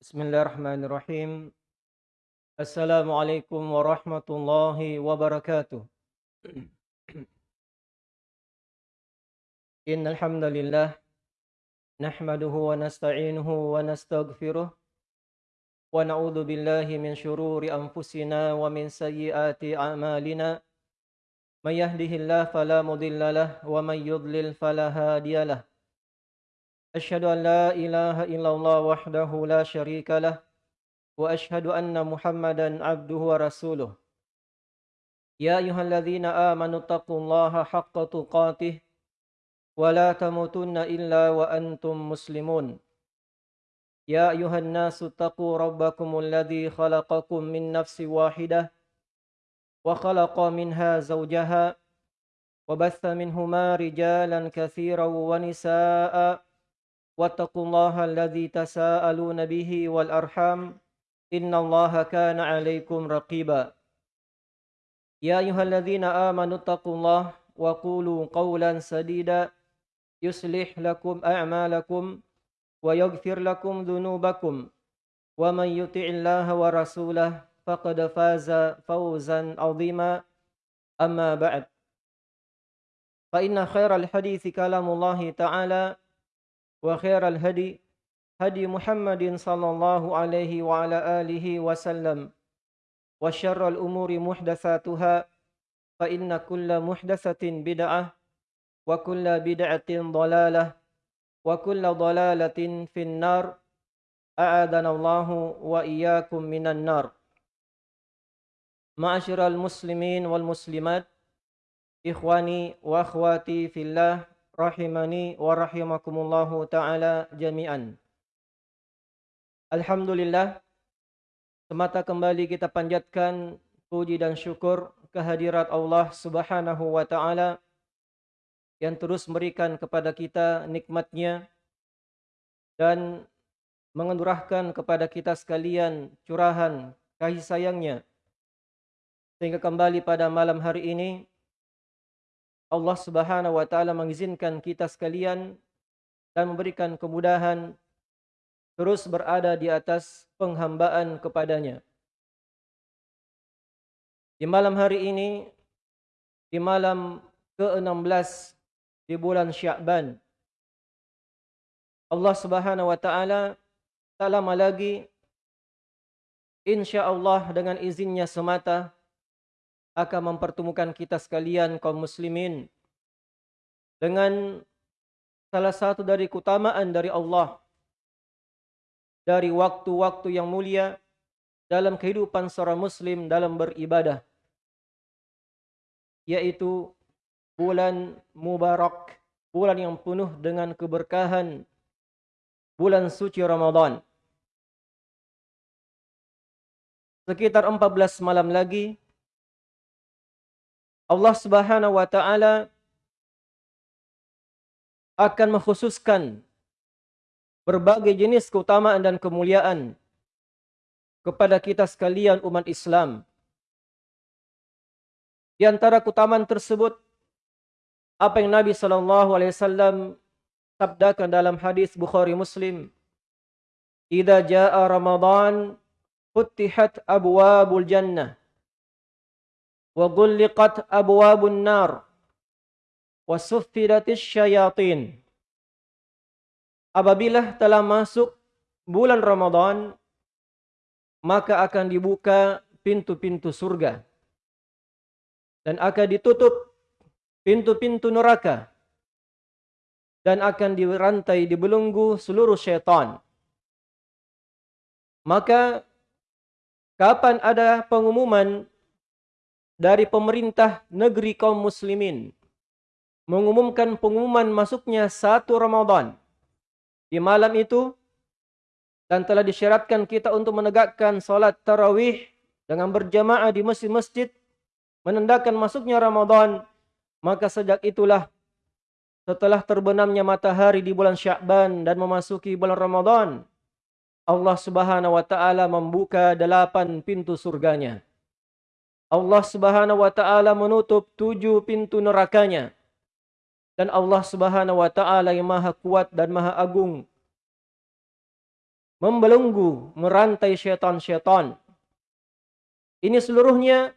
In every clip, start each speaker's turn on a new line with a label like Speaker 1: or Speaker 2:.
Speaker 1: Bismillahirrahmanirrahim. Assalamualaikum warahmatullahi wabarakatuh. Innal hamdalillah nahmaduhu wa nasta'inuhu wa nastaghfiruh wa na'udzu billahi min shururi anfusina wa min sayyiati a'malina. May yahdihillahu fala mudilla lahu wa may yudlil fala hadiyalah. أشهد أن لا إله إلا الله وحده لا شريك له وأشهد أن محمدا عبده ورسوله. يا أيها الذين آمنوا اتقوا الله حق تقاته ولا تموتن إلا وأنتم مسلمون. يا أيها الناس اتقوا ربكم الذي خلقكم من نفس واحدة وخلق منها زوجها وبث منهما رجالا كثيرا ونساء. واتقوا الله الذي تساءلون به والأرحام إن الله كان عليكم رقيبا. يا أيها الذين آمنوا اتقوا الله وقولوا قولا سديدا. يصلح لكم أعمالكم ويغفر لكم ذنوبكم. ومن يطع الله ورسوله فقد فاز فوزا عظيما. أما بعد فإن خير الحديث كلام الله تعالى. وخير الهدي هدي محمد صلى الله عليه وعلى آله وسلم. وشر الأمور محدثاتها فإن كل محدثة بدعة وكل بدعة ضلالة وكل ضلالة في النار. أعاذنا الله وإياكم من النار. معاشر المسلمين والمسلمات إخواني وأخواتي في الله rahimani wa rahimakumullahu taala jami'an. Alhamdulillah semata kembali kita panjatkan puji dan syukur kehadirat Allah Subhanahu wa taala yang terus memberikan kepada kita nikmatnya dan mengendurahkan kepada kita sekalian curahan kasih sayangnya sehingga kembali pada malam hari ini Allah Subhanahu wa taala mengizinkan kita sekalian dan memberikan kemudahan terus berada di atas penghambaan kepadanya. Di malam hari ini di malam ke-16 di bulan Syaban Allah Subhanahu wa taala tak lama lagi insya-Allah dengan izinnya semata akan mempertemukan kita sekalian kaum muslimin dengan salah satu dari keutamaan dari Allah dari waktu-waktu yang mulia dalam kehidupan seorang muslim dalam beribadah yaitu bulan mubarak bulan yang penuh dengan keberkahan bulan suci Ramadan. Sekitar 14 malam lagi Allah Subhanahu wa taala akan mengkhususkan berbagai jenis keutamaan dan kemuliaan kepada kita sekalian umat Islam. Di antara keutamaan tersebut apa yang Nabi sallallahu alaihi wasallam sabdakan dalam hadis Bukhari Muslim, "Idza jaa Ramadan, futihat abwabul jannah." Wa ghulliqat abwabun nar. Wa suffidatis syayatin. Apabila telah masuk bulan Ramadan maka akan dibuka pintu-pintu surga. Dan akan ditutup pintu-pintu neraka. Dan akan dirantai dibelenggu seluruh syaitan. Maka kapan ada pengumuman dari pemerintah negeri kaum muslimin mengumumkan pengumuman masuknya satu Ramadan. Di malam itu dan telah disyaratkan kita untuk menegakkan solat tarawih dengan berjamaah di masjid-masjid menandakan masuknya Ramadan maka sejak itulah setelah terbenamnya matahari di bulan Syakban dan memasuki bulan Ramadan Allah Subhanahu wa taala membuka delapan pintu surganya Allah Subhanahu wa taala menutup tujuh pintu nerakanya. Dan Allah Subhanahu wa taala yang Maha Kuat dan Maha Agung membelenggu, merantai syaitan-syaitan. Ini seluruhnya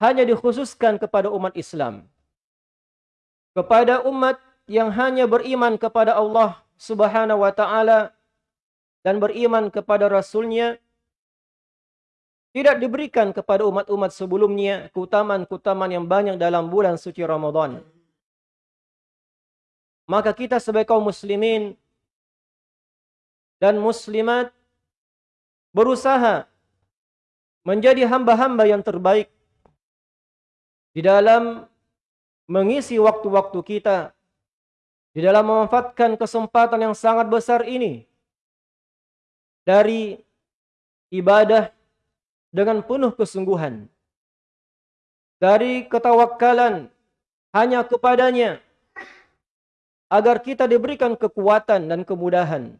Speaker 1: hanya dikhususkan kepada umat Islam. Kepada umat yang hanya beriman kepada Allah subhanahu wa ta'ala dan beriman kepada Rasulnya, tidak diberikan kepada umat-umat sebelumnya keutamaan-keutamaan yang banyak dalam bulan suci Ramadan. Maka kita sebagai kaum muslimin dan muslimat berusaha menjadi hamba-hamba yang terbaik di dalam mengisi waktu-waktu kita di dalam memanfaatkan kesempatan yang sangat besar ini dari ibadah dengan penuh kesungguhan. Dari ketawakkalan hanya kepadanya agar kita diberikan kekuatan dan kemudahan.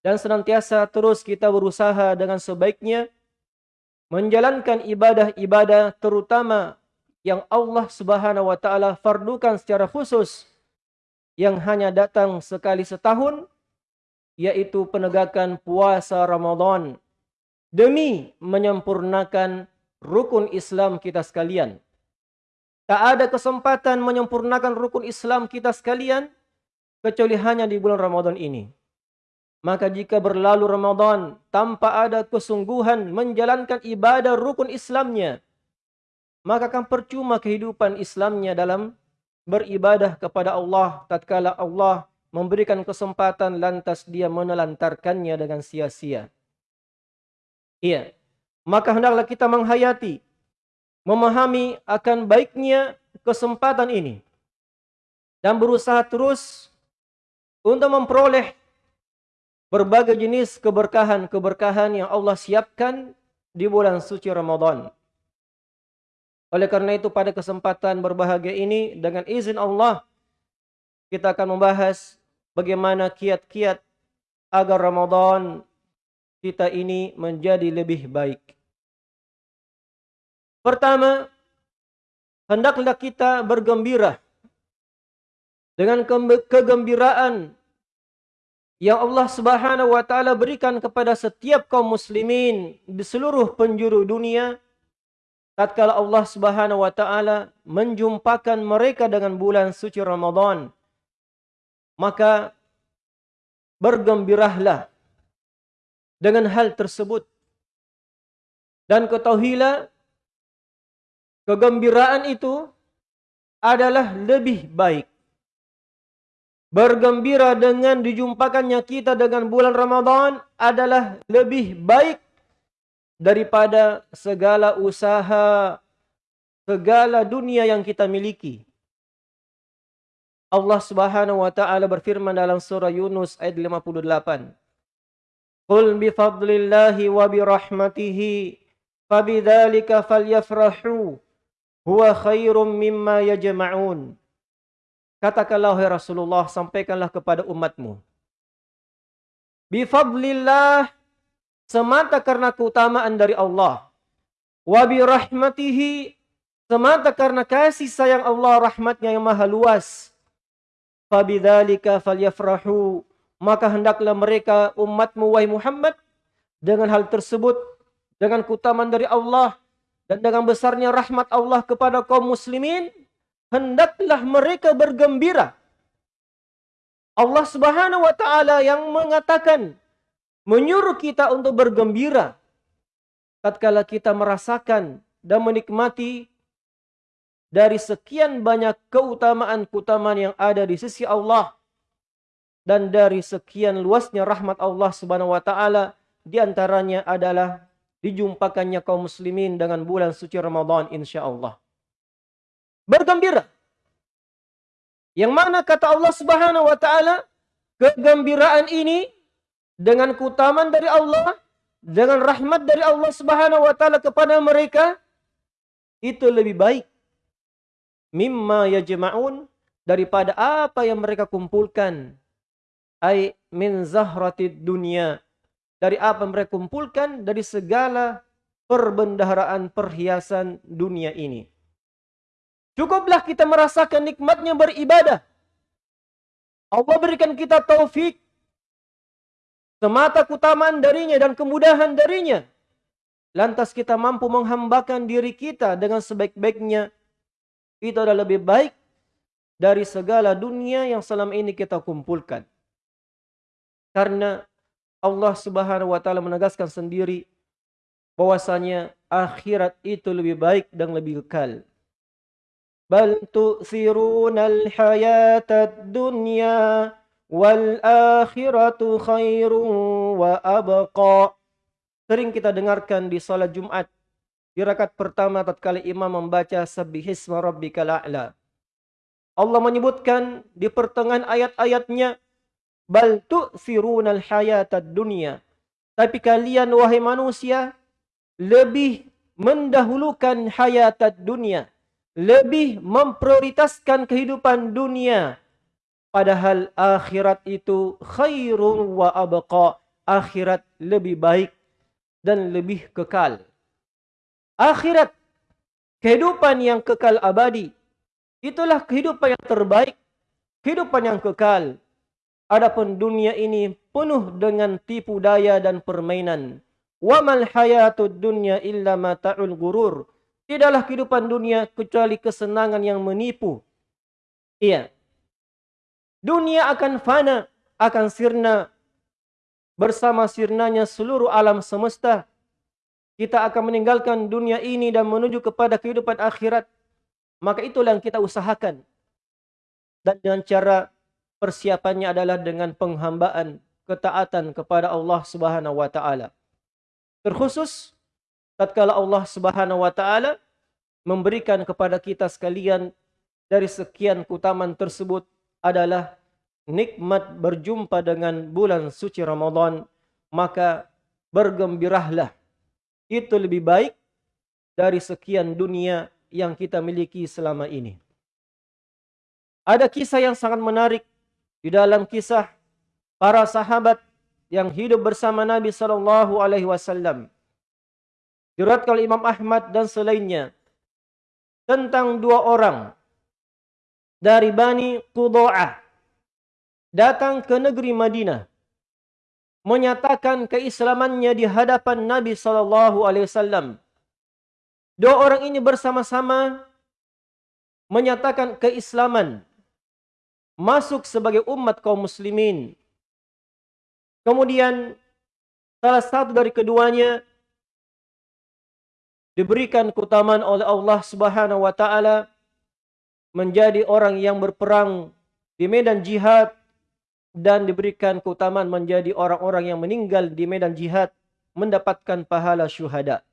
Speaker 1: Dan senantiasa terus kita berusaha dengan sebaiknya menjalankan ibadah-ibadah terutama yang Allah Subhanahu wa taala fardukan secara khusus yang hanya datang sekali setahun yaitu penegakan puasa Ramadan demi menyempurnakan rukun Islam kita sekalian. Tak ada kesempatan menyempurnakan rukun Islam kita sekalian kecuali hanya di bulan Ramadan ini. Maka jika berlalu Ramadan tanpa ada kesungguhan menjalankan ibadah rukun Islamnya, maka akan percuma kehidupan Islamnya dalam beribadah kepada Allah tatkala Allah memberikan kesempatan lantas dia menelantarkannya dengan sia-sia. Iya. Maka hendaklah kita menghayati, memahami akan baiknya kesempatan ini. Dan berusaha terus untuk memperoleh berbagai jenis keberkahan-keberkahan yang Allah siapkan di bulan suci Ramadan. Oleh karena itu pada kesempatan berbahagia ini dengan izin Allah kita akan membahas bagaimana kiat-kiat agar Ramadan kita ini menjadi lebih baik. Pertama, hendaklah kita bergembira dengan kegembiraan yang Allah Subhanahu wa taala berikan kepada setiap kaum muslimin di seluruh penjuru dunia tatkala Allah Subhanahu wa taala menjumpakan mereka dengan bulan suci Ramadan maka bergembiralah dengan hal tersebut. Dan ketahuilah kegembiraan itu adalah lebih baik. Bergembira dengan dijumpakannya kita dengan bulan Ramadan adalah lebih baik daripada segala usaha, segala dunia yang kita miliki. Allah Subhanahu wa taala berfirman dalam surah Yunus ayat 58. Fadlillahi wa bi rahmatihi fabidzalika falyafrahu huwa khairum mimma yajma'un. Katakanlah wahai Rasulullah sampaikanlah kepada umatmu. Bi fadlillah semata karena keutamaan dari Allah. Wa bi rahmatihi semata karena kasih sayang Allah rahmatnya yang maha luas. Fabidzalika falyafrahu maka hendaklah mereka umatmu wahai Muhammad dengan hal tersebut dengan keutamaan dari Allah dan dengan besarnya rahmat Allah kepada kaum muslimin hendaklah mereka bergembira. Allah Subhanahu wa taala yang mengatakan menyuruh kita untuk bergembira. Tatkala kita merasakan dan menikmati dari sekian banyak keutamaan-keutamaan yang ada di sisi Allah dan dari sekian luasnya rahmat Allah Subhanahu wa taala di antaranya adalah dijumpakannya kaum muslimin dengan bulan suci Ramadan insyaallah. Bergembira. Yang mana kata Allah Subhanahu wa taala kegembiraan ini dengan keutamaan dari Allah dengan rahmat dari Allah Subhanahu wa taala kepada mereka itu lebih baik mimma yajma'un daripada apa yang mereka kumpulkan ay min zahratid dunya dari apa mereka kumpulkan dari segala perbendaharaan perhiasan dunia ini cukuplah kita merasakan nikmatnya beribadah Allah berikan kita taufik semata kutamaan darinya dan kemudahan darinya. Lantas kita mampu menghambakan diri kita dengan sebaik-baiknya. Itu adalah lebih baik dari segala dunia yang selama ini kita kumpulkan. Karena Allah subhanahu wa ta'ala menegaskan sendiri bahwasanya akhirat itu lebih baik dan lebih kekal. Bal tu'thirunal hayatad dunya wal akhiratu khairun wa abqa sering kita dengarkan di salat Jumat di rakaat pertama tatkala imam membaca subbihisma rabbikal a'la Allah menyebutkan di pertengahan ayat-ayatnya bal tu'thirunal hayatad dunya tapi kalian wahai manusia lebih mendahulukan hayatad dunia lebih memprioritaskan kehidupan dunia Padahal akhirat itu khairun wa abqa. Akhirat lebih baik dan lebih kekal. Akhirat, kehidupan yang kekal abadi. Itulah kehidupan yang terbaik. Kehidupan yang kekal. Adapun dunia ini penuh dengan tipu daya dan permainan. Wa mal hayatud dunya illa mata'ul gurur. Tidaklah kehidupan dunia kecuali kesenangan yang menipu. Iya. Dunia akan fana, akan sirna. Bersama sirnanya seluruh alam semesta. Kita akan meninggalkan dunia ini dan menuju kepada kehidupan akhirat. Maka itulah yang kita usahakan. Dan dengan cara persiapannya adalah dengan penghambaan, ketaatan kepada Allah Subhanahu Wa Taala. Terkhusus tatkala Allah Subhanahu Wa Taala memberikan kepada kita sekalian dari sekian kutaman tersebut adalah nikmat berjumpa dengan bulan suci Ramadan, maka bergembiralah. Itu lebih baik dari sekian dunia yang kita miliki selama ini. Ada kisah yang sangat menarik di dalam kisah para sahabat yang hidup bersama Nabi sallallahu alaihi wasallam. Diriwayatkan Imam Ahmad dan selainnya tentang dua orang dari Bani Qudu'ah datang ke negeri Madinah menyatakan keislamannya di hadapan Nabi sallallahu alaihi wasallam. Dua orang ini bersama-sama menyatakan keislaman masuk sebagai umat kaum muslimin. Kemudian salah satu dari keduanya diberikan keutamaan oleh Allah Subhanahu wa taala menjadi orang yang berperang di medan jihad dan diberikan keutamaan menjadi orang-orang yang meninggal di medan jihad mendapatkan pahala syuhada.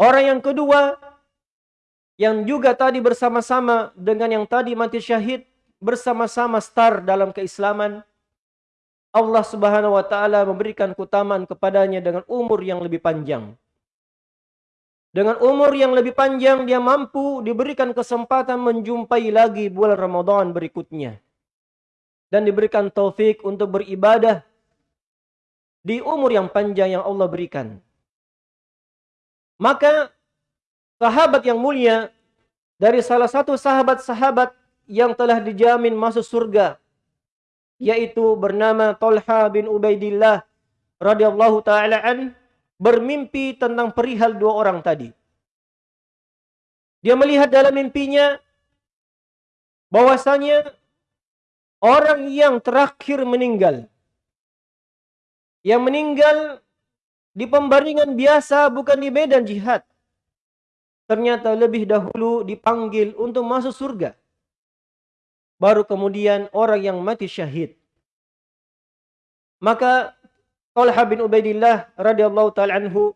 Speaker 1: Orang yang kedua yang juga tadi bersama-sama dengan yang tadi mati syahid bersama-sama star dalam keislaman Allah Subhanahu wa taala memberikan keutamaan kepadanya dengan umur yang lebih panjang. Dengan umur yang lebih panjang, dia mampu diberikan kesempatan menjumpai lagi bulan Ramadan berikutnya. Dan diberikan taufik untuk beribadah di umur yang panjang yang Allah berikan. Maka, sahabat yang mulia, dari salah satu sahabat-sahabat yang telah dijamin masuk surga, yaitu bernama Talha bin Ubaidillah radhiyallahu taala an bermimpi tentang perihal dua orang tadi. Dia melihat dalam mimpinya bahwasanya orang yang terakhir meninggal. Yang meninggal di pembaringan biasa bukan di medan jihad. Ternyata lebih dahulu dipanggil untuk masuk surga. Baru kemudian orang yang mati syahid. Maka Talha bin Ubaidillah radhiyallahu taala anhu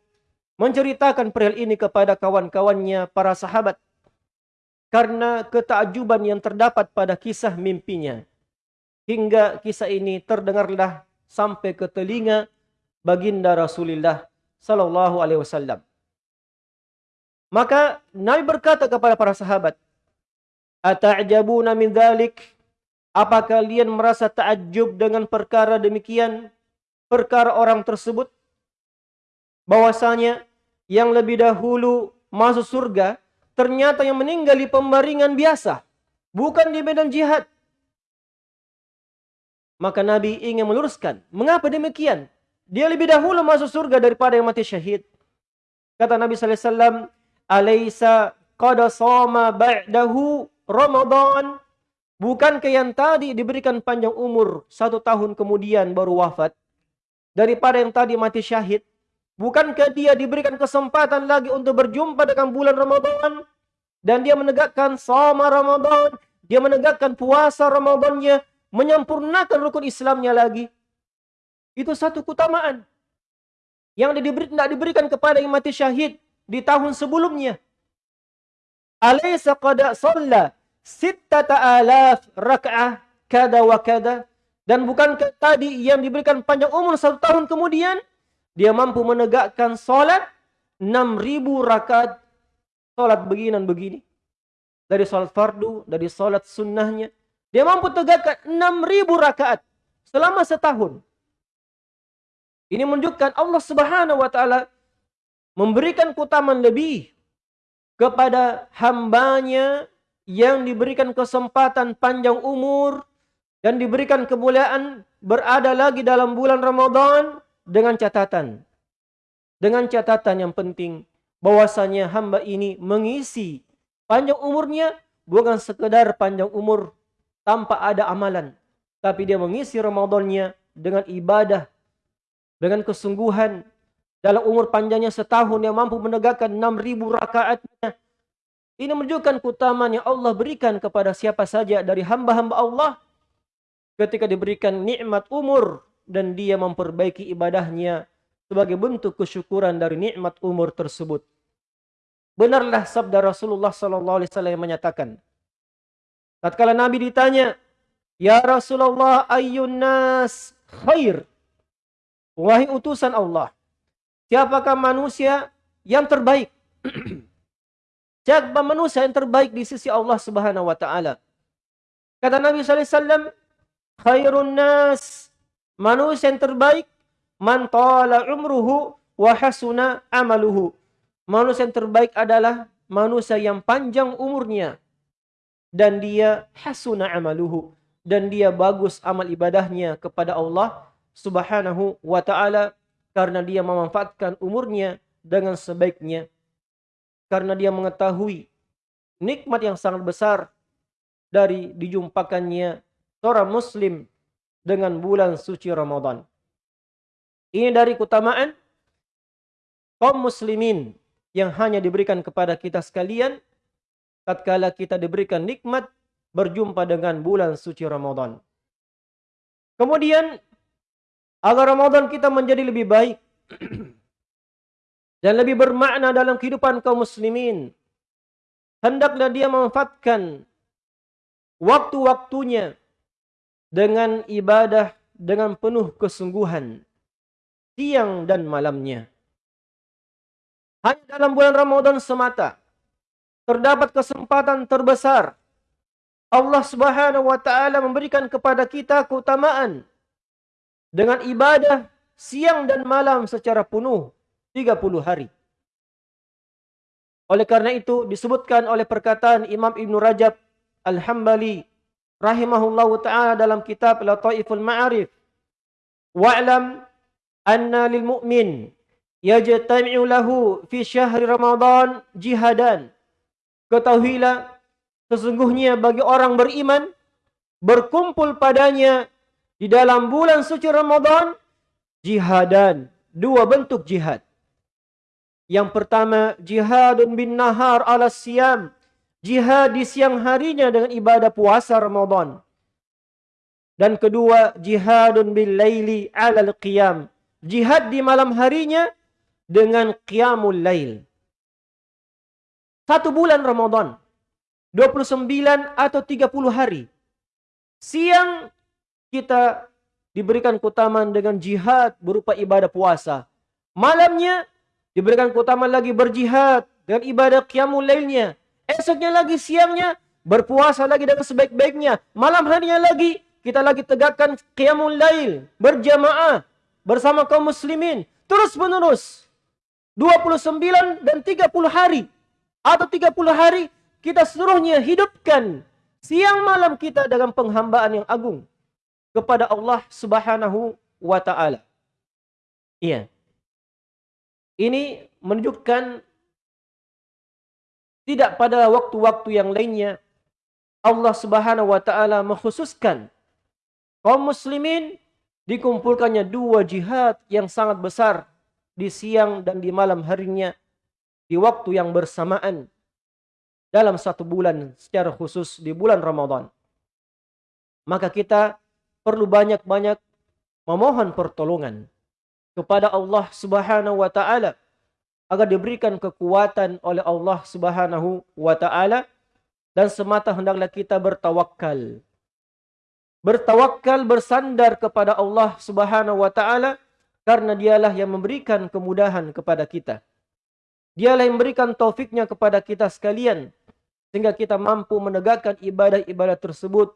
Speaker 1: menceritakan perihal ini kepada kawan-kawannya para sahabat karena ketakjuban yang terdapat pada kisah mimpinya hingga kisah ini terdengarlah sampai ke telinga baginda Rasulullah sallallahu alaihi wasallam maka Nabi berkata kepada para sahabat ata'jabuna min dzalik apa kalian merasa takjub dengan perkara demikian perkara orang tersebut bahwasanya yang lebih dahulu masuk surga ternyata yang meninggal di pembaringan biasa bukan di medan jihad Maka Nabi ingin meluruskan. Mengapa demikian? Dia lebih dahulu masuk surga daripada yang mati syahid. Kata Nabi sallallahu alaihi wasallam, "Alaysa qad sama ba'dahu Ramadan?" Bukankah yang tadi diberikan panjang umur satu tahun kemudian baru wafat daripada yang tadi mati syahid? Bukankah dia diberikan kesempatan lagi untuk berjumpa dengan bulan Ramadan dan dia menegakkan sama Ramadan, dia menegakkan puasa Ramadannya, menyempurnakan rukun Islamnya lagi? Itu satu keutamaan yang tidak diberikan kepada yang mati syahid di tahun sebelumnya. Alaysa qad shalla sittata alaf rak'ah kada wa kada. Dan bukankah tadi yang diberikan panjang umur satu tahun kemudian dia mampu menegakkan solat 6000 rakaat. Solat begini dan begini. Dari solat fardu dari solat sunnahnya dia mampu tegakkan 6000 rakaat selama setahun. Ini menunjukkan Allah Subhanahu wa taala memberikan keutamaan lebih kepada hambanya yang diberikan kesempatan panjang umur dan diberikan kemuliaan berada lagi dalam bulan Ramadan dengan catatan. Dengan catatan yang penting bahwasanya hamba ini mengisi panjang umurnya bukan sekedar panjang umur tanpa ada amalan. Tapi dia mengisi Ramadannya dengan ibadah, dengan kesungguhan. Dalam umur panjangnya setahun yang mampu menegakkan 6,000 rakaatnya ini menunjukkan keutamaan yang Allah berikan kepada siapa saja dari hamba-hamba Allah ketika diberikan nikmat umur dan dia memperbaiki ibadahnya sebagai bentuk kesyukuran dari nikmat umur tersebut. Benarlah sabda Rasulullah sallallahu alaihi wasallam menyatakan tatkala Nabi ditanya, "Ya Rasulullah, ayyun nas khair?" Wahai utusan Allah, siapakah manusia yang terbaik? Siapa manusia yang terbaik di sisi Allah Subhanahu wa taala? Kata Nabi sallallahu alaihi wasallam, khairun nas manusia yang terbaik man tala umruhu wa hasuna amaluhu. Manusia yang terbaik adalah manusia yang panjang umurnya dan dia hasuna amaluhu dan dia bagus amal ibadahnya kepada Allah Subhanahu wa taala karena dia memanfaatkan umurnya dengan sebaiknya karena dia mengetahui nikmat yang sangat besar dari dijumpakannya seorang muslim dengan bulan suci Ramadan. Ini dari keutamaan kaum muslimin yang hanya diberikan kepada kita sekalian tatkala kita diberikan nikmat berjumpa dengan bulan suci Ramadan. Kemudian agar Ramadan kita menjadi lebih baik dan lebih bermakna dalam kehidupan kaum muslimin. Hendaklah dia memanfaatkan waktu-waktunya dengan ibadah dengan penuh kesungguhan siang dan malamnya. Hanya dalam bulan Ramadan semata terdapat kesempatan terbesar Allah Subhanahu wa taala memberikan kepada kita keutamaan dengan ibadah siang dan malam secara penuh 30 hari. Oleh karena itu disebutkan oleh perkataan Imam Ibn Rajab Al-Hambali rahimahullahu taala dalam kitab Lataiful Ma'arif wa'lam anna lil mu'min yajtami'u lahu fi syahri Ramadan jihadan ketahuilah sesungguhnya bagi orang beriman berkumpul padanya di dalam bulan suci Ramadan jihadan dua bentuk jihad yang pertama, jihadun bin nahar ala siyam. Jihad di siang harinya dengan ibadah puasa Ramadan. Dan kedua, jihadun bil laili ala qiyam. Jihad di malam harinya dengan qiyamul lail. Satu bulan Ramadan. 29 atau 30 hari. Siang kita diberikan keutamaan dengan jihad berupa ibadah puasa. Malamnya Diberikan keutamaan lagi berjihad dengan ibadah qiyamul lailnya. Esoknya lagi siangnya berpuasa lagi dengan sebaik-baiknya. Malam harinya lagi kita lagi tegakkan qiyamul lail berjamaah bersama kaum muslimin terus menerus 29 dan 30 hari atau 30 hari kita seluruhnya hidupkan siang malam kita dalam penghambaan yang agung kepada Allah Subhanahu wa taala. Iya. Ini menunjukkan tidak pada waktu-waktu yang lainnya Allah Subhanahu wa taala mengkhususkan kaum muslimin dikumpulkannya dua jihad yang sangat besar di siang dan di malam harinya di waktu yang bersamaan dalam satu bulan secara khusus di bulan Ramadan. Maka kita perlu banyak-banyak memohon pertolongan kepada Allah Subhanahu wa taala agar diberikan kekuatan oleh Allah Subhanahu wa taala dan semata hendaklah kita bertawakal. Bertawakal bersandar kepada Allah Subhanahu wa taala karena dialah yang memberikan kemudahan kepada kita. Dialah yang memberikan taufiknya kepada kita sekalian sehingga kita mampu menegakkan ibadah-ibadah tersebut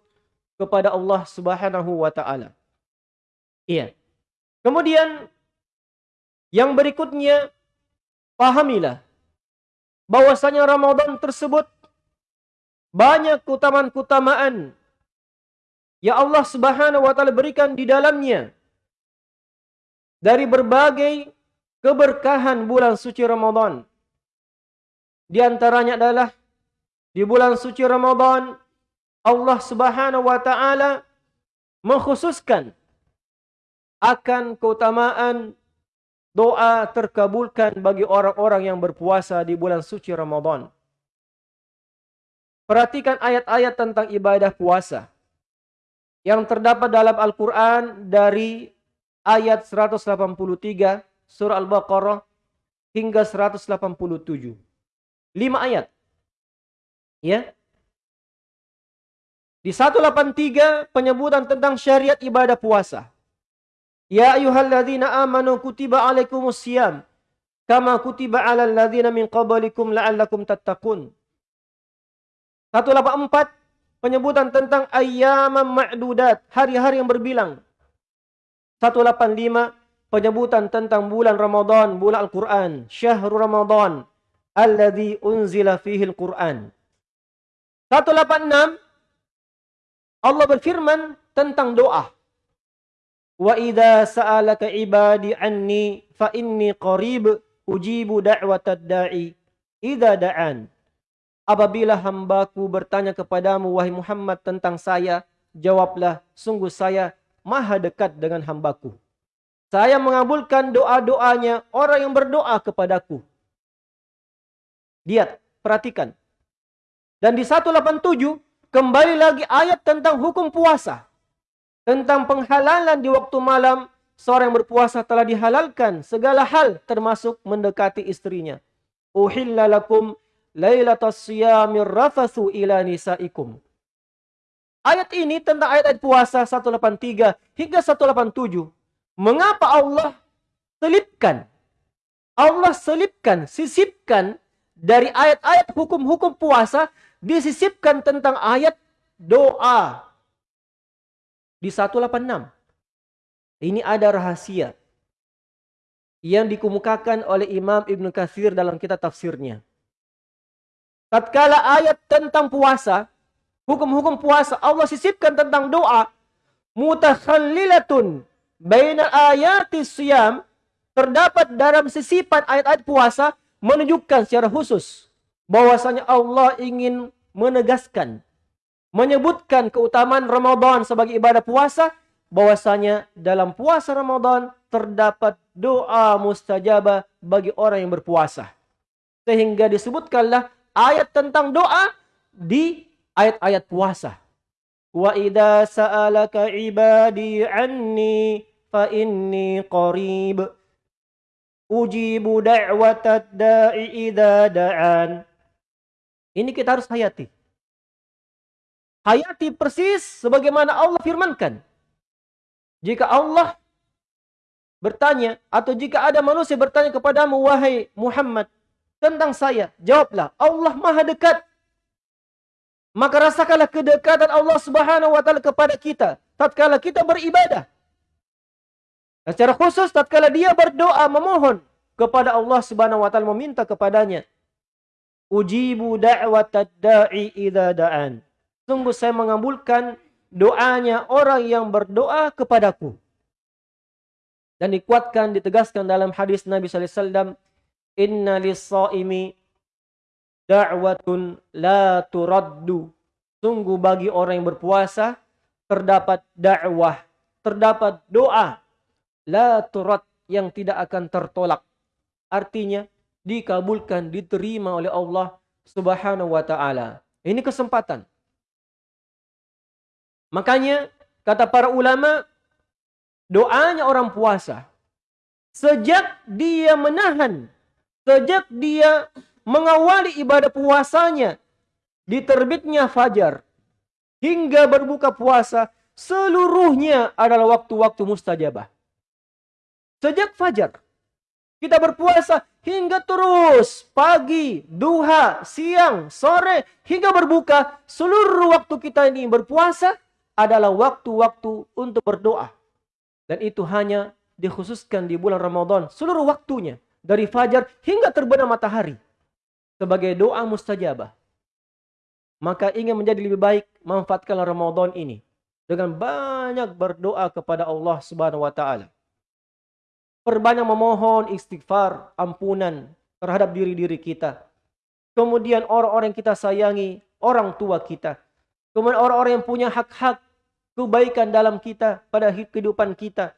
Speaker 1: kepada Allah Subhanahu wa taala. Iya. Kemudian yang berikutnya, pahamilah bahwasanya Ramadan tersebut banyak keutamaan-keutamaan yang Allah Subhanahu wa taala berikan di dalamnya. Dari berbagai keberkahan bulan suci Ramadan. Di antaranya adalah di bulan suci Ramadan Allah Subhanahu wa taala mengkhususkan akan keutamaan doa terkabulkan bagi orang-orang yang berpuasa di bulan suci Ramadan. Perhatikan ayat-ayat tentang ibadah puasa yang terdapat dalam Al-Quran dari ayat 183 surah Al-Baqarah hingga 187. Lima ayat. Ya. Di 183 penyebutan tentang syariat ibadah puasa. Ya ayyuhalladzina amanu kutiba alaikumus siyam kama kutiba alal ladzina min qablikum la'allakum tattaqun. 184 penyebutan tentang ayyaman ma'dudat, hari-hari yang berbilang. 185 penyebutan tentang bulan Ramadan, bulan Al-Quran, syahrul Ramadan alladzi unzila fihi Al-Quran. 186 Allah berfirman tentang doa. Wa idza sa'alaka ibadi anni fa inni qarib ujibu da'watad da'i idza da'an. Apabila hambaku bertanya kepadamu wahai Muhammad tentang saya, jawablah sungguh saya maha dekat dengan hambaku. Saya mengabulkan doa-doanya orang yang berdoa kepadaku. Lihat, perhatikan. Dan di 187 kembali lagi ayat tentang hukum puasa tentang penghalalan di waktu malam seorang yang berpuasa telah dihalalkan segala hal termasuk mendekati istrinya. Uhilla lakum lailatas siyamir rafathu ila nisaikum. Ayat ini tentang ayat-ayat puasa 183 hingga 187. Mengapa Allah selipkan? Allah selipkan, sisipkan dari ayat-ayat hukum-hukum puasa disisipkan tentang ayat doa di 186. Ini ada rahasia yang dikemukakan oleh Imam Ibn Kathir dalam kitab tafsirnya. Tatkala ayat tentang puasa, hukum-hukum puasa, Allah sisipkan tentang doa, mutakhallilatun bainal ayati siyam, terdapat dalam sisipan ayat-ayat puasa, menunjukkan secara khusus, bahwasanya Allah ingin menegaskan menyebutkan keutamaan Ramadan sebagai ibadah puasa bahwasanya dalam puasa Ramadan terdapat doa mustajabah bagi orang yang berpuasa. Sehingga disebutkanlah ayat tentang doa di ayat-ayat puasa. Wa idza sa'alaka ibadi anni fa inni qarib. Ujibu da'watad da'i idza da'an ini kita harus hayati hayati persis sebagaimana Allah firmankan. Jika Allah bertanya atau jika ada manusia bertanya kepadamu wahai Muhammad tentang saya, jawablah Allah Maha dekat. Maka rasakanlah kedekatan Allah Subhanahu wa taala kepada kita tatkala kita beribadah. Dan secara khusus tatkala dia berdoa memohon kepada Allah Subhanahu wa taala meminta kepadanya. Ujibu da'watad da'i idza da'an. Sungguh saya mengabulkan doanya orang yang berdoa kepadaku. Dan dikuatkan, ditegaskan dalam hadis Nabi sallallahu alaihi wasallam, "Inna lis-shaimi da'watun la turaddu." Sungguh bagi orang yang berpuasa terdapat dakwah, terdapat doa la turad yang tidak akan tertolak. Artinya dikabulkan, diterima oleh Allah Subhanahu wa taala. Ini kesempatan. Makanya kata para ulama doanya orang puasa sejak dia menahan sejak dia mengawali ibadah puasanya di terbitnya fajar hingga berbuka puasa seluruhnya adalah waktu-waktu mustajabah. Sejak fajar kita berpuasa hingga terus pagi, duha, siang, sore hingga berbuka seluruh waktu kita ini berpuasa adalah waktu-waktu untuk berdoa. Dan itu hanya dikhususkan di bulan Ramadan. Seluruh waktunya. Dari fajar hingga terbenam matahari. Sebagai doa mustajabah. Maka ingin menjadi lebih baik, manfaatkanlah Ramadan ini. Dengan banyak berdoa kepada Allah subhanahu wa ta'ala. Perbanyak memohon istighfar, ampunan terhadap diri-diri kita. Kemudian orang-orang yang kita sayangi, orang tua kita. Kemudian orang-orang yang punya hak-hak kebaikan dalam kita pada kehidupan kita.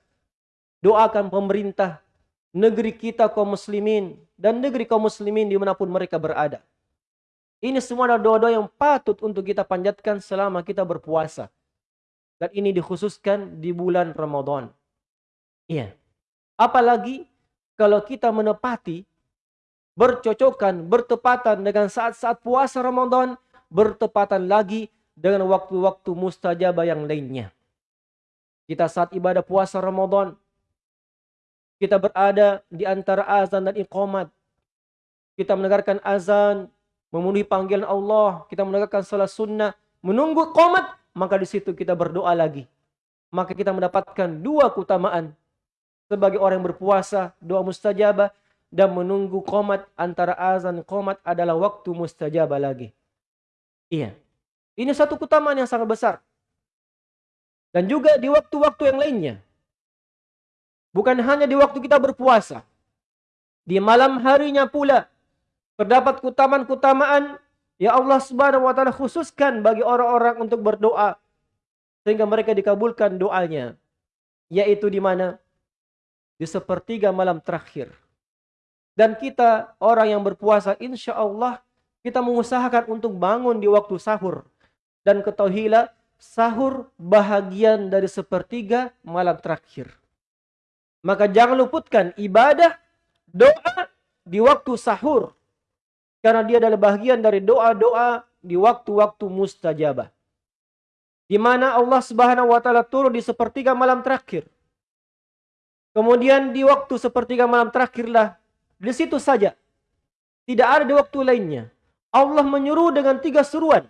Speaker 1: Doakan pemerintah, negeri kita kaum muslimin dan negeri kaum muslimin dimanapun mereka berada. Ini semua adalah doa-doa yang patut untuk kita panjatkan selama kita berpuasa. Dan ini dikhususkan di bulan Ramadan. Iya. Apalagi kalau kita menepati bercocokan, bertepatan dengan saat-saat puasa Ramadan, bertepatan lagi dengan waktu-waktu mustajabah yang lainnya. Kita saat ibadah puasa Ramadan, kita berada di antara azan dan iqamat. Kita mendengarkan azan, memenuhi panggilan Allah, kita mendengarkan salat sunnah, menunggu iqamat, maka di situ kita berdoa lagi. Maka kita mendapatkan dua keutamaan. Sebagai orang berpuasa, doa mustajabah, dan menunggu qomat antara azan dan qomat adalah waktu mustajabah lagi. Iya. Ini satu keutamaan yang sangat besar. Dan juga di waktu-waktu yang lainnya. Bukan hanya di waktu kita berpuasa. Di malam harinya pula. Terdapat keutamaan-keutamaan yang Allah subhanahu wa ta'ala khususkan bagi orang-orang untuk berdoa. Sehingga mereka dikabulkan doanya. Yaitu di mana? Di sepertiga malam terakhir. Dan kita orang yang berpuasa insya Allah kita mengusahakan untuk bangun di waktu sahur. Dan ketahuilah sahur bahagian dari sepertiga malam terakhir. Maka jangan luputkan ibadah, doa di waktu sahur. Karena dia adalah bahagian dari doa-doa di waktu-waktu mustajabah. Di mana Allah subhanahu wa ta'ala turun di sepertiga malam terakhir. Kemudian di waktu sepertiga malam terakhirlah. Di situ saja. Tidak ada di waktu lainnya. Allah menyuruh dengan tiga seruan.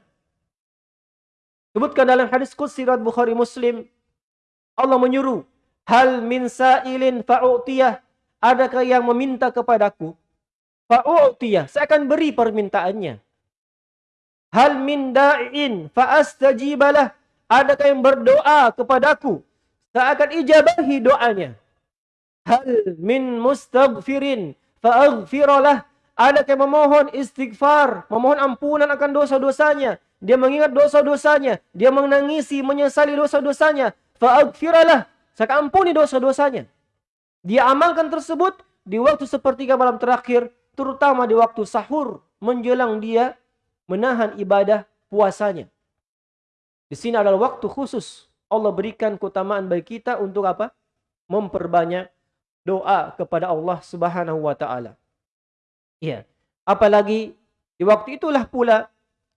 Speaker 1: Sebutkan dalam hadis Qudsi riwayat Bukhari Muslim, Allah menyuruh, "Hal min sa'ilin fa'utiyah?" Adakah yang meminta kepadaku? Fa'utiyah, saya akan beri permintaannya. Hal min da'in fa'astajibalah? Adakah yang berdoa kepadaku? Saya akan ijabahi doanya. Hal min mustaghfirin fa'aghfiralah? Adakah yang memohon istighfar, memohon ampunan akan dosa-dosanya? dia mengingat dosa-dosanya, dia menangisi, menyesali dosa-dosanya, fa'aghfiralah, saya ampuni dosa-dosanya. Dia amalkan tersebut di waktu sepertiga malam terakhir, terutama di waktu sahur, menjelang dia menahan ibadah puasanya. Di sini adalah waktu khusus Allah berikan keutamaan bagi kita untuk apa? Memperbanyak doa kepada Allah Subhanahu wa taala. Ya. Apalagi di waktu itulah pula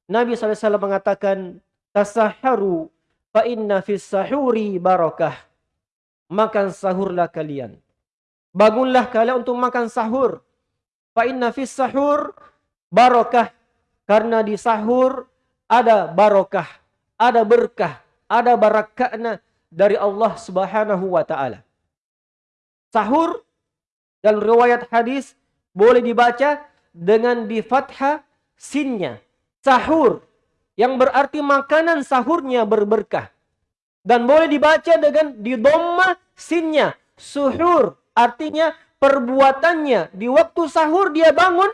Speaker 1: Nabi SAW mengatakan, Tasaharu fa inna fis sahuri barakah. Makan sahurlah kalian. Bangunlah kalian untuk makan sahur. Fa inna fis sahur barakah. Karena di sahur ada barakah, ada berkah, ada barakahna dari Allah Subhanahu wa taala. Sahur dalam riwayat hadis boleh dibaca dengan di fathah sinnya sahur yang berarti makanan sahurnya berberkah. Dan boleh dibaca dengan di dhamma sinnya. Suhur. Artinya perbuatannya. Di waktu sahur dia bangun.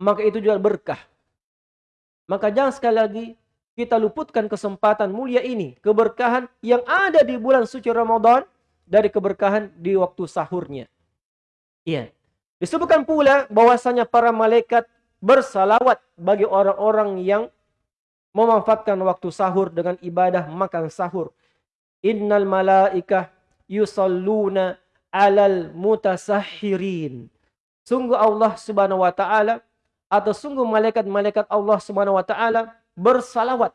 Speaker 1: Maka itu juga berkah. Maka jangan sekali lagi kita luputkan kesempatan mulia ini. Keberkahan yang ada di bulan suci Ramadan. Dari keberkahan di waktu sahurnya. Iya. Disebutkan pula bahwasanya para malaikat bersalawat bagi orang-orang yang memanfaatkan waktu sahur dengan ibadah makan sahur. Innal malaikah yusalluna alal mutasahhirin. Sungguh Allah Subhanahu wa taala atau sungguh malaikat-malaikat Allah Subhanahu wa taala bersalawat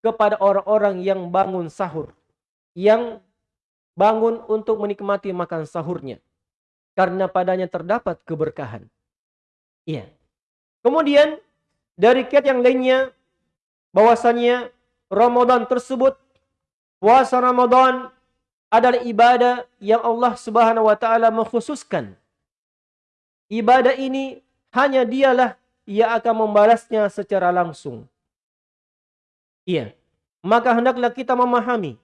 Speaker 1: kepada orang-orang yang bangun sahur. Yang bangun untuk menikmati makan sahurnya. Karena padanya terdapat keberkahan. Iya. Kemudian dari kiat yang lainnya bahwasanya Ramadan tersebut puasa Ramadan adalah ibadah yang Allah Subhanahu wa taala mengkhususkan. Ibadah ini hanya dialah yang akan membalasnya secara langsung. Iya. Maka hendaklah kita memahami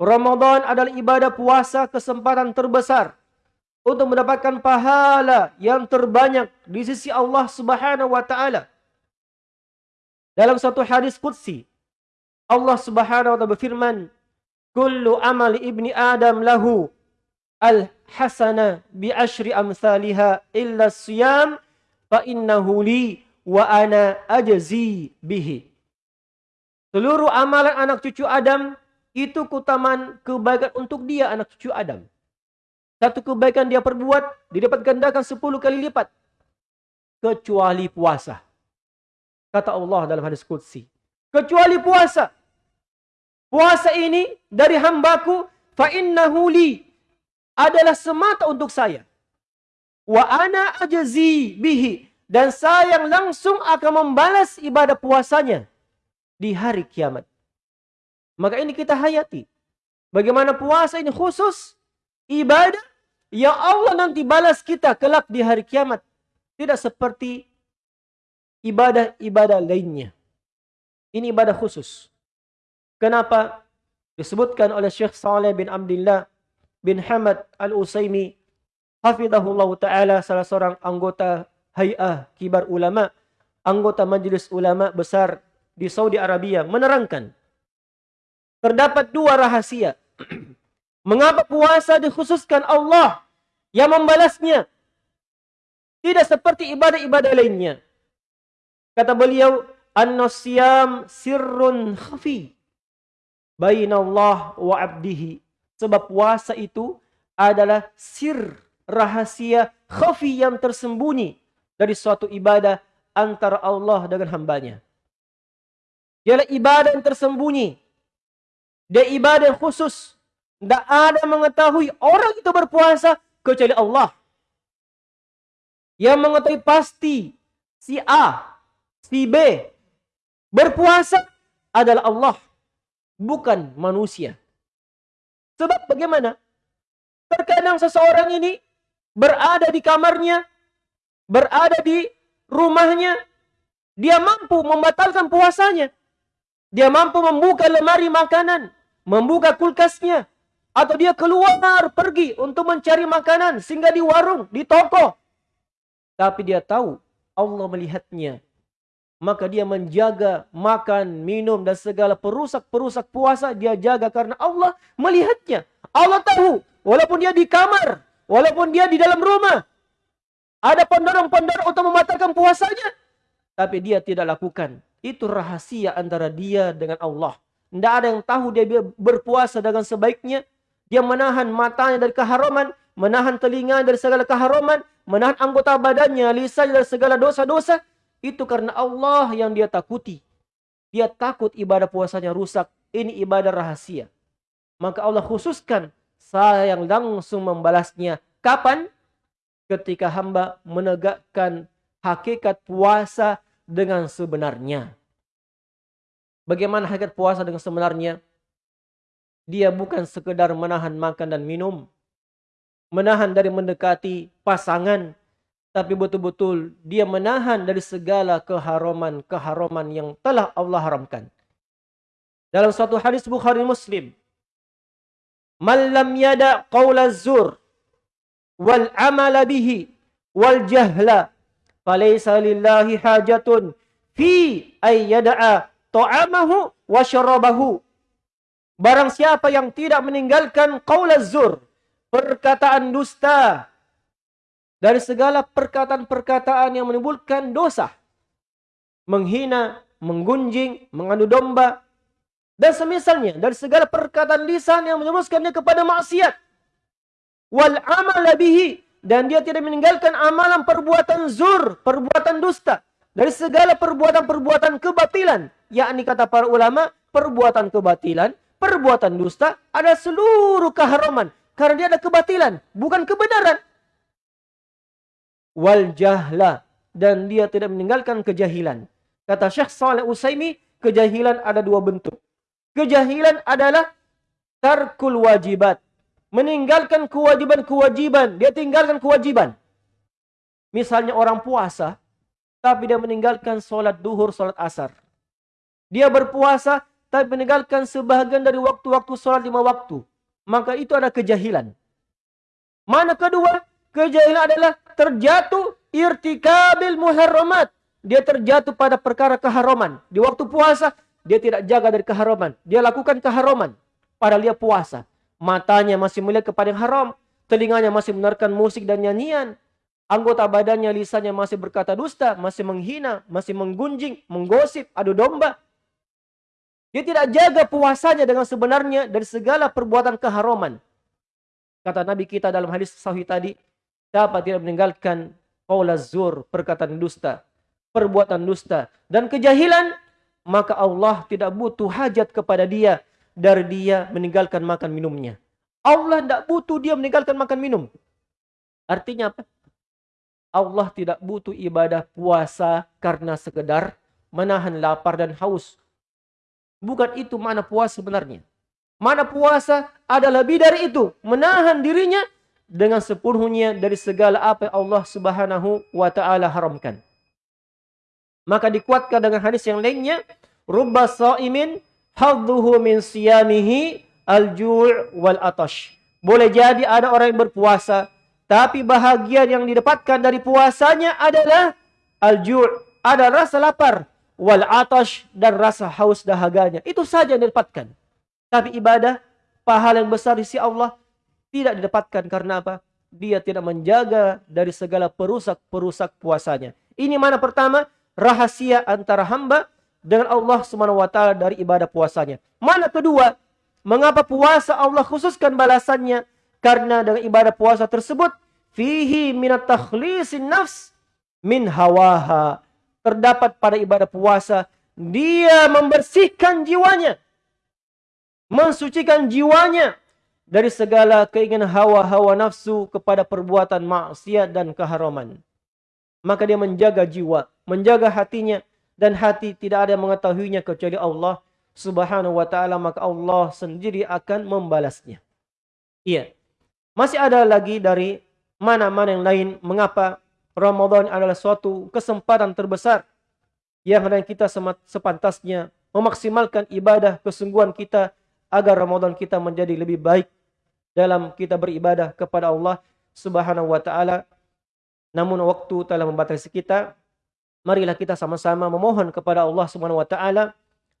Speaker 1: Ramadan adalah ibadah puasa kesempatan terbesar untuk mendapatkan pahala yang terbanyak di sisi Allah Subhanahu wa taala. Dalam satu hadis qudsi Allah Subhanahu wa taala berfirman, "Kullu amali ibni Adam lahu al-hasana bi asyri amsalha illa siyam fa innahu li wa ana ajzi bihi." Seluruh amalan anak cucu Adam itu kutaman kebaikan untuk dia anak cucu Adam. Satu kebaikan dia perbuat, didapat gandakan sepuluh kali lipat. Kecuali puasa. Kata Allah dalam hadis Qudsi. Kecuali puasa. Puasa ini dari hambaku. Fa'innahu li. Adalah semata untuk saya. Wa ana ajazi bihi. Dan saya yang langsung akan membalas ibadah puasanya. Di hari kiamat. Maka ini kita hayati. Bagaimana puasa ini khusus. Ibadah. Yang Allah nanti balas kita kelak di hari kiamat. Tidak seperti ibadah-ibadah lainnya. Ini ibadah khusus. Kenapa? Disebutkan oleh Syekh Saleh bin Abdullah bin Hamad Al-Usaimi. Hafidahullah Ta'ala salah seorang anggota hay'ah kibar ulama. Anggota majlis ulama besar di Saudi Arabia. Menerangkan. Terdapat dua rahasia. Mengapa puasa dikhususkan Allah yang membalasnya? Tidak seperti ibadah-ibadah lainnya. Kata beliau, An-nasyam sirrun khafi. Allah wa abdihi. Sebab puasa itu adalah sir rahasia khafi yang tersembunyi dari suatu ibadah antara Allah dengan hambanya. Ialah ibadah yang tersembunyi. Dia ibadah khusus. Tidak ada mengetahui orang itu berpuasa kecuali Allah. Yang mengetahui pasti si A si B berpuasa adalah Allah bukan manusia. Sebab bagaimana? Terkadang seseorang ini berada di kamarnya, berada di rumahnya, dia mampu membatalkan puasanya. Dia mampu membuka lemari makanan, membuka kulkasnya, atau dia keluar pergi untuk mencari makanan sehingga di warung, di toko. Tapi dia tahu Allah melihatnya maka dia menjaga makan, minum dan segala perusak-perusak puasa dia jaga karena Allah melihatnya. Allah tahu walaupun dia di kamar, walaupun dia di dalam rumah ada pendorong-pendorong untuk membatalkan puasanya tapi dia tidak lakukan. Itu rahasia antara dia dengan Allah. Tidak ada yang tahu dia berpuasa dengan sebaiknya. Dia menahan matanya dari keharaman, menahan telinga dari segala keharaman, menahan anggota badannya, lisannya dari segala dosa-dosa. Itu karena Allah yang dia takuti. Dia takut ibadah puasanya rusak. Ini ibadah rahasia. Maka Allah khususkan saya yang langsung membalasnya. Kapan? Ketika hamba menegakkan hakikat puasa dengan sebenarnya. Bagaimana hakikat puasa dengan sebenarnya? Dia bukan sekedar menahan makan dan minum. Menahan dari mendekati pasangan tapi betul-betul dia menahan dari segala keharaman-keharaman yang telah Allah haramkan. dalam suatu hadis Bukhari Muslim man lam yada qawla zur wal amala bihi wal jahla falaysa lillahi hajatun fi ay yada'a ta'amahu wa syarabahu barang siapa yang tidak meninggalkan qawla zur perkataan dusta dari segala perkataan-perkataan yang menimbulkan dosa menghina menggunjing mengadu domba dan semisalnya dari segala perkataan lisan yang menjerumuskannya kepada maksiat. Wal amal bihi. Dan dia tidak meninggalkan amalan perbuatan zur, perbuatan dusta. Dari segala perbuatan-perbuatan kebatilan. Yakni kata para ulama, perbuatan kebatilan, perbuatan dusta ada seluruh keharaman. Karena dia ada kebatilan, bukan kebenaran. Wal jahla. Dan dia tidak meninggalkan kejahilan. Kata Syekh Saleh Usaimi, kejahilan ada dua bentuk. Kejahilan adalah tarkul wajibat. Meninggalkan kewajiban-kewajiban. Dia tinggalkan kewajiban. Misalnya orang puasa. Tapi dia meninggalkan solat duhur, solat asar. Dia berpuasa. Tapi meninggalkan sebahagian dari waktu-waktu solat lima waktu. Maka itu adalah kejahilan. Mana kedua? Kejahilan adalah terjatuh irtikabil muharramat. Dia terjatuh pada perkara keharaman. Di waktu puasa, dia tidak jaga dari keharaman. Dia lakukan keharaman. Padahal dia puasa. Matanya masih melihat kepada yang haram. Telinganya masih mendengarkan musik dan nyanyian. Anggota badannya, lisannya masih berkata dusta. Masih menghina, masih menggunjing, menggosip, adu domba. Dia tidak jaga puasanya dengan sebenarnya dari segala perbuatan keharaman. Kata Nabi kita dalam hadis sahih tadi. Dapat tidak meninggalkan qawla zur, perkataan dusta. Perbuatan dusta. Dan kejahilan maka Allah tidak butuh hajat kepada dia dari dia meninggalkan makan minumnya. Allah tidak butuh dia meninggalkan makan minum. Artinya apa? Allah tidak butuh ibadah puasa karena sekedar menahan lapar dan haus. Bukan itu mana puasa sebenarnya. Mana puasa ada lebih dari itu. Menahan dirinya dengan sepenuhnya dari segala apa yang Allah subhanahu wa ta'ala haramkan. Maka dikuatkan dengan hadis yang lainnya, rubba sa'imin hadduhu min siyamihi al-ju' wal atash. Boleh jadi ada orang yang berpuasa, tapi bahagian yang didapatkan dari puasanya adalah al-ju', ada rasa lapar, wal atash dan rasa haus dahaganya. Itu saja yang didapatkan. Tapi ibadah, pahala yang besar di sisi Allah tidak didapatkan karena apa? Dia tidak menjaga dari segala perusak-perusak puasanya. Ini mana pertama? rahasia antara hamba dengan Allah taala dari ibadah puasanya. Mana kedua? Mengapa puasa Allah khususkan balasannya? Karena dengan ibadah puasa tersebut fihi minat takhlisin nafs min hawaha. Terdapat pada ibadah puasa dia membersihkan jiwanya. Mensucikan jiwanya dari segala keinginan hawa-hawa nafsu kepada perbuatan maksiat dan keharaman maka dia menjaga jiwa, menjaga hatinya dan hati tidak ada yang mengetahuinya kecuali Allah Subhanahu wa taala maka Allah sendiri akan membalasnya. Iya. Masih ada lagi dari mana-mana yang lain mengapa Ramadan adalah suatu kesempatan terbesar yang hendak kita sepantasnya memaksimalkan ibadah kesungguhan kita agar Ramadan kita menjadi lebih baik dalam kita beribadah kepada Allah Subhanahu wa taala namun waktu telah membatasi kita. Marilah kita sama-sama memohon kepada Allah Subhanahu wa taala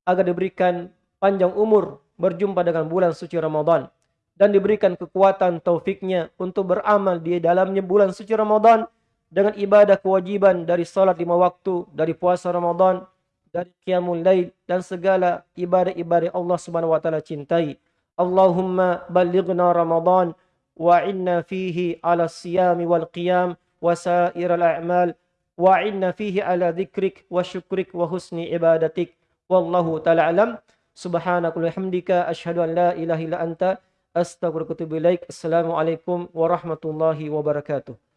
Speaker 1: agar diberikan panjang umur berjumpa dengan bulan suci Ramadan dan diberikan kekuatan taufiknya untuk beramal di dalamnya bulan suci Ramadan dengan ibadah kewajiban dari salat lima waktu, dari puasa Ramadan, dari qiyamul lail dan segala ibadah-ibadah Allah Subhanahu wa taala cintai. Allahumma balighna Ramadan wa inna fihi ala siyami wal qiyam wa sair al a'mal wa inna fihi ala dhikrik wa syukrik wa husni ibadatik. Wallahu taala alam. Subhanakallahumma hamdika asyhadu an la ilaha illa anta Astagfirullahaladzim. Assalamualaikum warahmatullahi wabarakatuh.